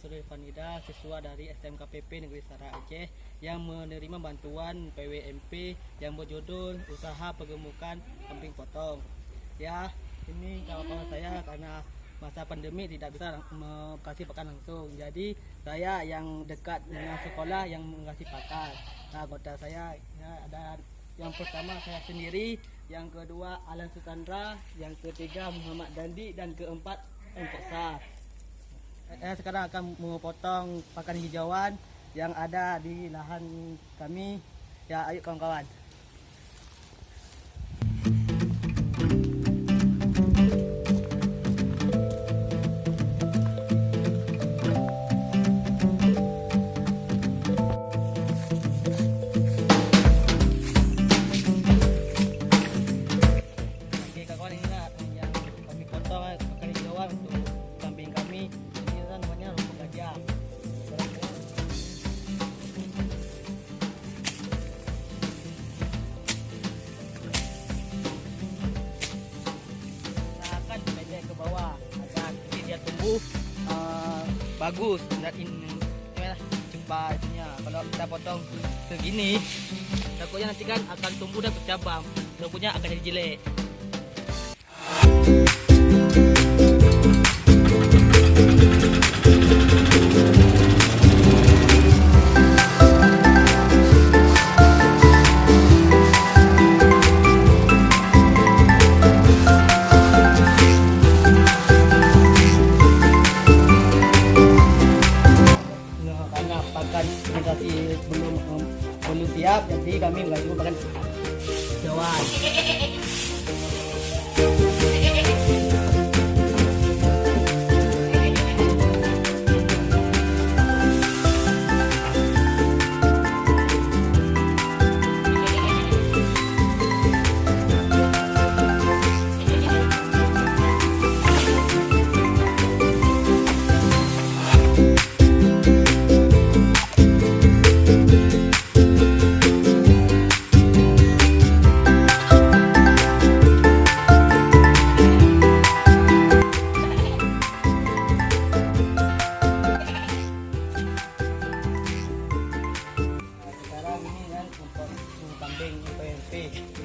Fanida, siswa dari SMKPP Negeri Sara Aceh yang menerima bantuan PWMP yang berjudul Usaha Pergemukan Kambing Potong. Ya, ini kawan-kawan saya karena masa pandemi tidak bisa kasih pakan langsung. Jadi saya yang dekat dengan sekolah yang mengasih pakan. Nah, anggota saya ya, ada yang pertama saya sendiri, yang kedua Alan Sukandra, yang ketiga Muhammad Dandi dan keempat Engkesa. Saya sekarang akan memotong pakan hijauan yang ada di lahan kami. Ya, ayo kawan-kawan. Tumbuh uh, bagus dan ini lah cepatnya. Kalau kita potong segini, takutnya nanti kan akan tumbuh dan bercabang. Rambutnya akan jadi jelek. Kami nggak juga pakan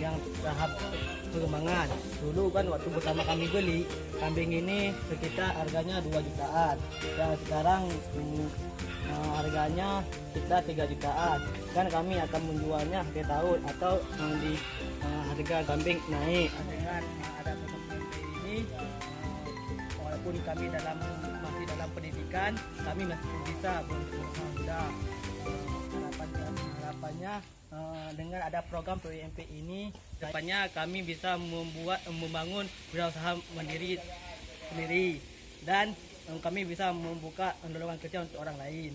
yang tahap pengembangan. Dulu kan waktu pertama kami beli kambing ini sekitar harganya 2 jutaan. Dan sekarang mm, eh, harganya sekitar 3 jutaan. Kan kami akan menjualnya akhir tahun atau eh, di eh, harga kambing naik. Dengan eh, ada ini walaupun kami dalam masih dalam pendidikan, kami masih bisa kami eh, dengan ada program PWMP ini depannya kami bisa membuat membangun wirausaha mandiri sendiri. Dan eh, kami bisa membuka lowongan kerja untuk orang lain